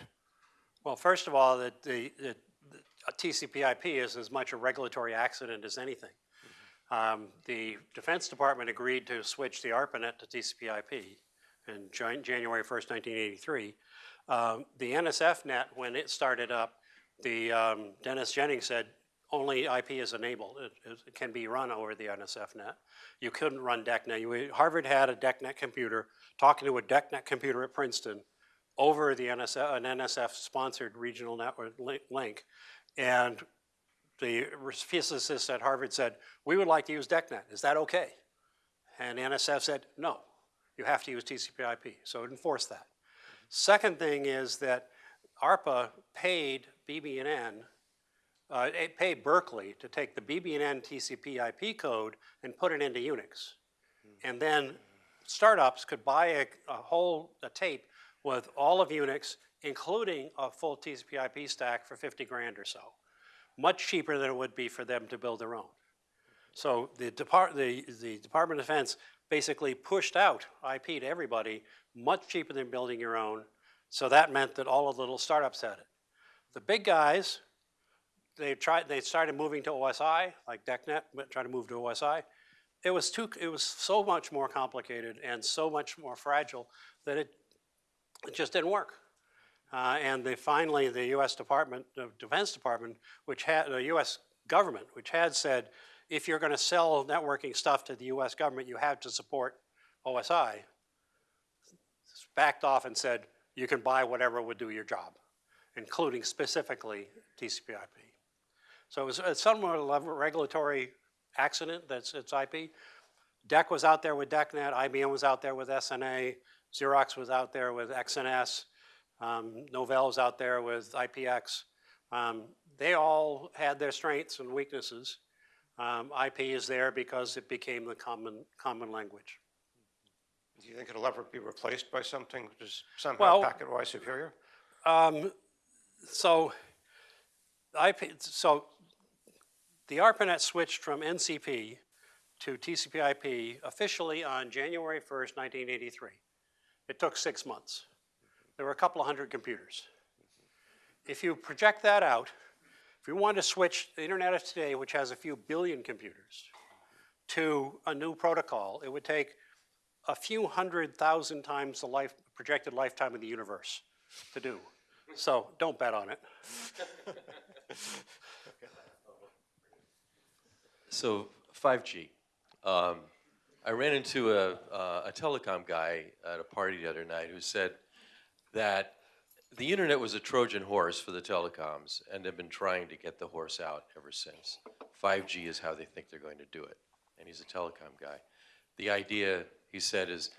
Well, first of all, the, the, the TCP/IP is as much a regulatory accident as anything. Um, the Defense Department agreed to switch the ARPANET to TCP/IP in Jan- January 1st, 1983. Um, the NSF net, when it started up, the um, Dennis Jennings said only IP is enabled. It, it can be run over the NSF net. You couldn't run DECnet. You, Harvard had a DECnet computer talking to a DECnet computer at Princeton over the NSF, an NSF-sponsored regional network link. And the physicists at Harvard said, we would like to use DECnet. Is that okay? And NSF said, no, you have to use TCP IP. So it enforced that. Second thing is that ARPA paid BB&N, uh, it paid Berkeley to take the BB&N TCP IP code and put it into Unix. And then startups could buy a, a whole a tape with all of Unix, including a full TCP IP stack for 50 grand or so. Much cheaper than it would be for them to build their own. So the, Depart- the, the Department of Defense basically pushed out IP to everybody, much cheaper than building your own. So that meant that all of the little startups had it. The big guys, they tried, they started moving to OSI, like DECnet, trying to move to OSI. It was too, it was so much more complicated and so much more fragile that it, it just didn't work. Uh, and they finally, the U.S. Department, the Defense Department, which had, the U.S. government, which had said, if you're going to sell networking stuff to the U.S. government, you have to support OSI, backed off and said, you can buy whatever would do your job, including specifically TCP/IP. So it was a somewhat of a regulatory accident that's it's IP. DEC was out there with DECnet, IBM was out there with SNA, Xerox was out there with XNS, um, Novell was out there with IPX. Um, they all had their strengths and weaknesses. Um, IP is there because it became the common, common language. Do you think it'll ever be replaced by something which is somehow Well- packet-wise superior? Um, so, IP, so the ARPANET switched from NCP to TCP/IP officially on January 1st, 1983. It took six months. There were a couple of hundred computers. If you project that out, if you wanted to switch the internet of today, which has a few billion computers, to a new protocol, it would take a few hundred thousand times the life, projected lifetime of the universe to do. So don't bet on it. So 5G. Um, I ran into a, uh, a telecom guy at a party the other night who said that the internet was a Trojan horse for the telecoms, and they've been trying to get the horse out ever since. 5G is how they think they're going to do it, and he's a telecom guy. The idea, he said, is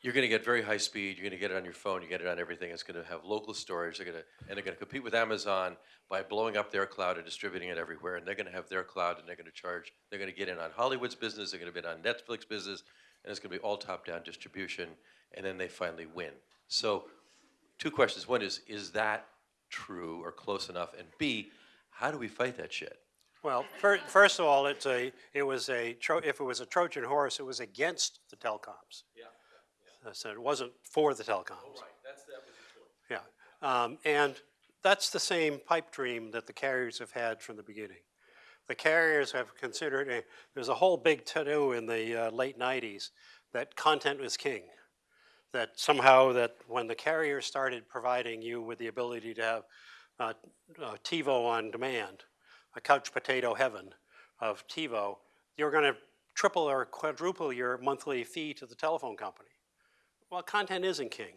you're going to get very high speed. You're going to get it on your phone. You get it on everything. It's going to have local storage. They're going to, and they're going to compete with Amazon by blowing up their cloud and distributing it everywhere. And they're going to have their cloud, and they're going to charge. They're going to get in on Hollywood's business. They're going to be on Netflix business, and it's going to be all top-down distribution. And then they finally win. So, two questions. One is, is that true or close enough? And B, how do we fight that shit? Well, fir- first of all, it's a, it was a, Tro- if it was a Trojan horse, it was against the telecoms. Yeah. So it wasn't for the telecoms. That's that was the point. Yeah, um, and that's the same pipe dream that the carriers have had from the beginning. The carriers have considered, a, there's a whole big to-do in the uh, late nineties that content was king. That somehow that when the carriers started providing you with the ability to have uh, uh, TiVo on demand, a couch potato heaven of TiVo, you're gonna triple or quadruple your monthly fee to the telephone company. Well, content isn't king.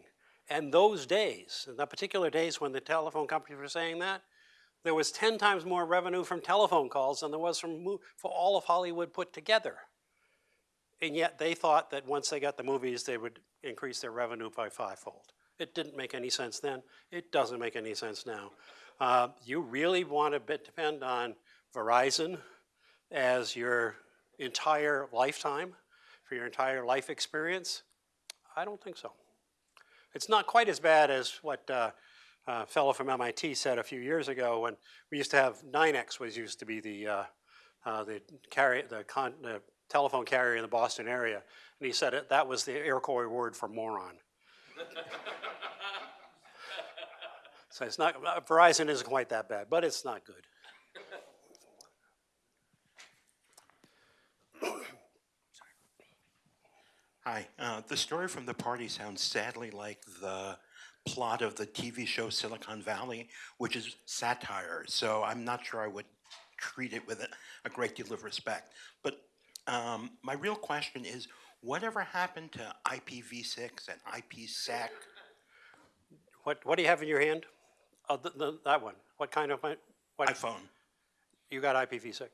And those days, the particular days when the telephone companies were saying that, there was 10 times more revenue from telephone calls than there was from for all of Hollywood put together. And yet they thought that once they got the movies, they would increase their revenue by fivefold. It didn't make any sense then. It doesn't make any sense now. Uh, you really want to depend on Verizon as your entire lifetime, for your entire life experience? I don't think so. It's not quite as bad as what uh, a fellow from MIT said a few years ago when we used to have NYNEX was used to be the uh, uh, the carrier the, con- the telephone carrier in the Boston area, and he said it, that was the Iroquois word for moron. so it's not uh, Verizon isn't quite that bad, but it's not good. Hi. Uh, the story from the party sounds sadly like the plot of the TV show Silicon Valley, which is satire. So I'm not sure I would treat it with a, a great deal of respect. But um, my real question is, whatever happened to IPv6 and IPsec? What, what do you have in your hand? Oh, the, the, that one. What kind of, what? iPhone. You got IPv6.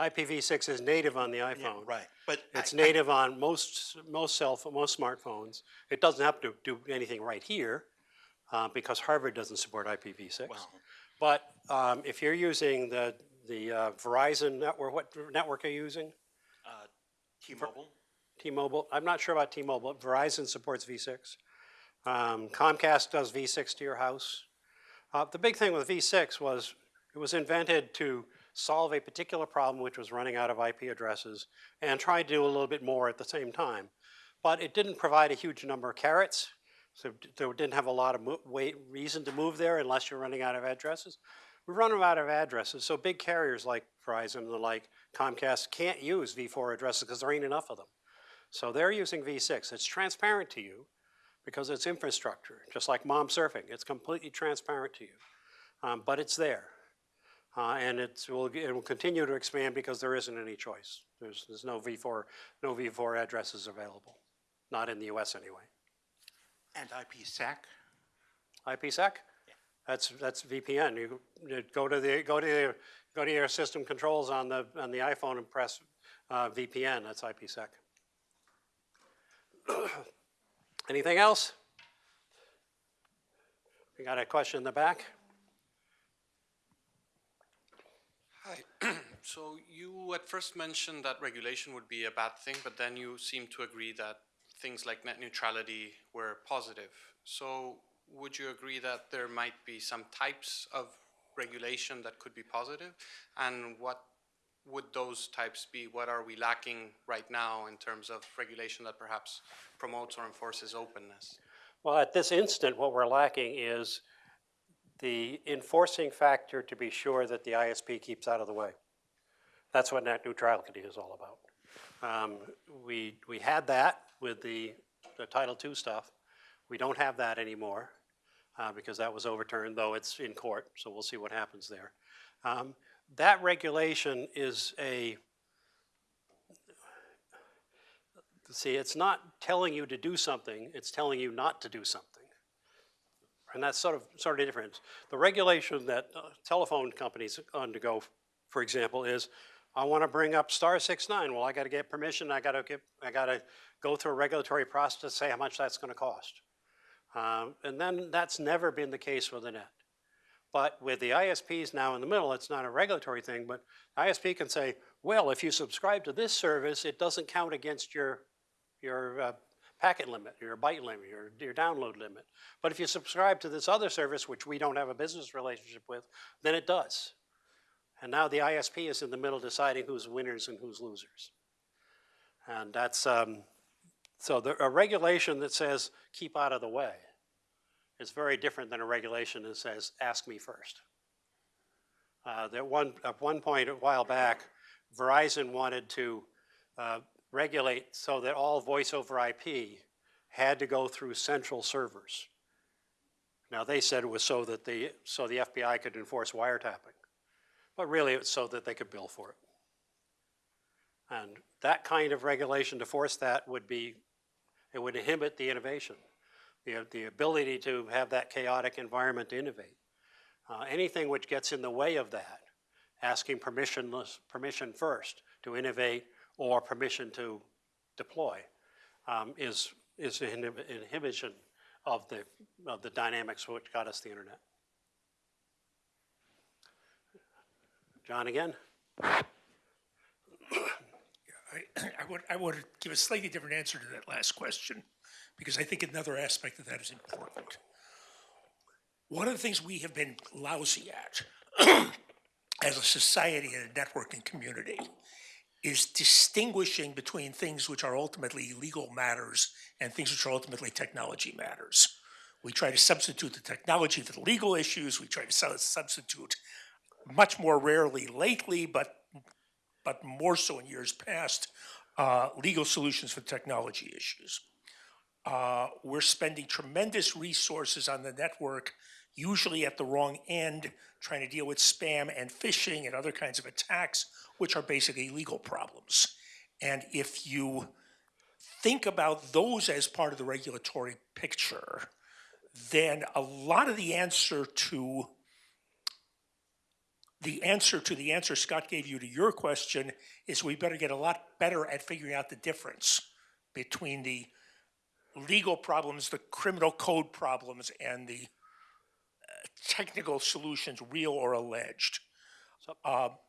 IPv6 is native on the Yeah, iPhone. right. But It's I- I- native on most, most cell, most smartphones. It doesn't have to do anything right here, uh, because Harvard doesn't support IPv6. Well- But, um, if you're using the, the uh, Verizon network, what network are you using? T-Mobile. T-Mobile, I'm not sure about T-Mobile, Verizon supports V6. Um, Comcast does V6 to your house. Uh, the big thing with V6 was it was invented to solve a particular problem which was running out of IP addresses and try to do a little bit more at the same time. But it didn't provide a huge number of carrots, so there didn't have a lot of reason to move there unless you're running out of addresses. We run out of addresses, so big carriers like Verizon and the like Comcast can't use V4 addresses because there ain't enough of them. So they're using V6. It's transparent to you because it's infrastructure, just like mom surfing. It's completely transparent to you, um, but it's there. Uh, and it's, will, it will continue to expand because there isn't any choice. There's, there's no V4, no V4 addresses available, not in the US anyway. And IPsec. IPsec? Yeah. That's, that's VPN. You you go to the, go to, the- go to your system controls on the, on the iPhone and press uh, VPN, that's IPsec. Anything else? We got a question in the back? Hi. So you at first mentioned that regulation would be a bad thing, but then you seem to agree that things like net neutrality were positive. So would you agree that there might be some types of regulation that could be positive? And what would those types be? What are we lacking right now in terms of regulation that perhaps promotes or enforces openness? Well, at this instant, what we're lacking is the enforcing factor to be sure that the ISP keeps out of the way. That's what net neutrality is all about. Um, we, we had that with the, the Title II stuff. We don't have that anymore, uh, because that was overturned, though it's in court, so we'll see what happens there. Um, that regulation is a, see, it's not telling you to do something, it's telling you not to do something. And that's sort of, sort of different. The regulation that uh, telephone companies undergo, for example, is, I want to bring up star six nine, well, I got to get permission, I got to get, I got to go through a regulatory process to say how much that's going to cost. Um, And then that's never been the case with the net. But with the ISPs now in the middle, it's not a regulatory thing, but ISP can say, well, if you subscribe to this service, it doesn't count against your, your uh, packet limit, your byte limit, your, your download limit. But if you subscribe to this other service, which we don't have a business relationship with, then it does. And now the ISP is in the middle deciding who's winners and who's losers. And that's, um, so the, a regulation that says, keep out of the way, is very different than a regulation that says, ask me first. Uh, At one, at one point, a while back, Verizon wanted to uh, regulate so that all voice over IP had to go through central servers. Now, they said it was so that the, so the FBI could enforce wiretapping, but really it's so that they could bill for it. And that kind of regulation to force that would be, it would inhibit the innovation, the, the ability to have that chaotic environment to innovate. Uh, anything which gets in the way of that, asking permissionless, permission first to innovate or permission to deploy, um, is, is an inhibition of the, of the dynamics which got us the internet. John again? I, I would, I would give a slightly different answer to that last question, because I think another aspect of that is important. One of the things we have been lousy at as a society and a networking community is distinguishing between things which are ultimately legal matters and things which are ultimately technology matters. We try to substitute the technology for the legal issues. We try to substitute much more rarely lately, but but more so in years past, uh, legal solutions for technology issues. Uh, we're spending tremendous resources on the network usually at the wrong end, trying to deal with spam and phishing and other kinds of attacks, which are basically legal problems. And if you think about those as part of the regulatory picture, then a lot of the answer to the answer to the answer Scott gave you to your question is we better get a lot better at figuring out the difference between the legal problems, the criminal code problems, and the uh, technical solutions, real or alleged. Uh, the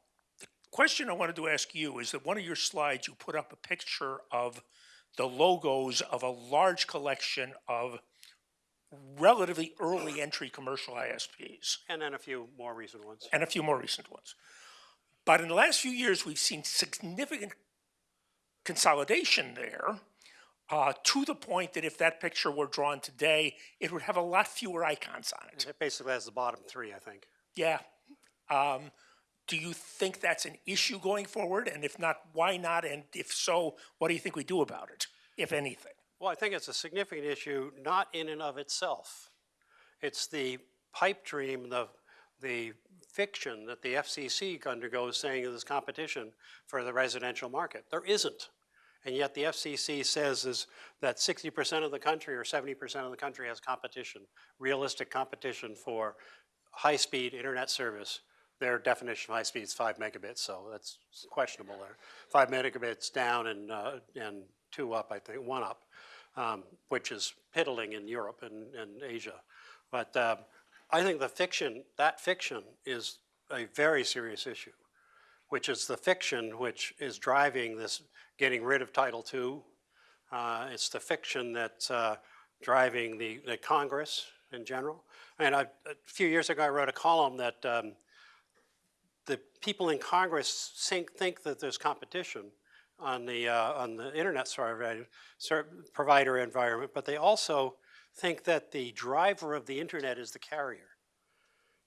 question I wanted to ask you is that one of your slides, you put up a picture of the logos of a large collection of relatively early entry commercial ISPs And then a few more recent ones. and a few more recent ones. But in the last few years, we've seen significant consolidation there uh, to the point that if that picture were drawn today, it would have a lot fewer icons on it. It basically has the bottom three, I think. Yeah. Um, do you think that's an issue going forward? And if not, why not? And if so, what do you think we do about it, if anything? Well, I think it's a significant issue, not in and of itself. It's the pipe dream, the, the fiction that the FCC undergoes saying there's competition for the residential market. There isn't. And yet the FCC says is that 60% of the country or 70% of the country has competition, realistic competition for high-speed internet service. Their definition of high speed is five megabits, so that's questionable there. Five megabits down and, uh, and two up, I think, one up, um, which is piddling in Europe and, and Asia. But uh, I think the fiction, that fiction is a very serious issue, which is the fiction which is driving this getting rid of Title II. Uh, it's the fiction that's uh, driving the, the Congress in general. And I, a few years ago, I wrote a column that um, people in Congress think, think that there's competition on the, uh, on the internet provider, provider environment, but they also think that the driver of the internet is the carrier.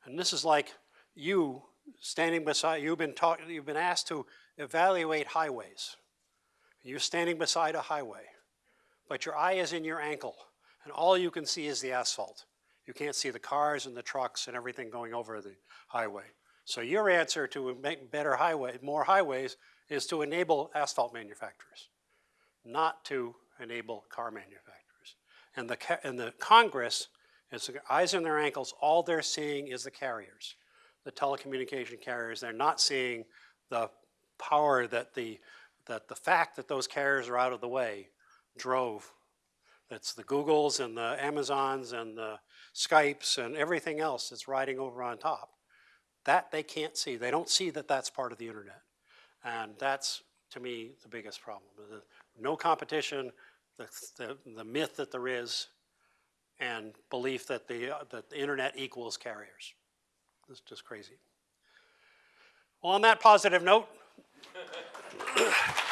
And this is like you standing beside, you've been taught, you've been asked to evaluate highways. You're standing beside a highway, but your eye is in your ankle, and all you can see is the asphalt. You can't see the cars and the trucks and everything going over the highway. So your answer to make better highway, more highways, is to enable asphalt manufacturers, not to enable car manufacturers. And the, and the Congress, is eyes in their ankles, all they're seeing is the carriers, the telecommunication carriers. They're not seeing the power that the, that the fact that those carriers are out of the way drove. That's the Googles and the Amazons and the Skypes and everything else that's riding over on top. That they can't see. They don't see that that's part of the internet. And that's, to me, the biggest problem. No competition, the, the, the myth that there is, and belief that the, uh, that the internet equals carriers. It's just crazy. Well, on that positive note,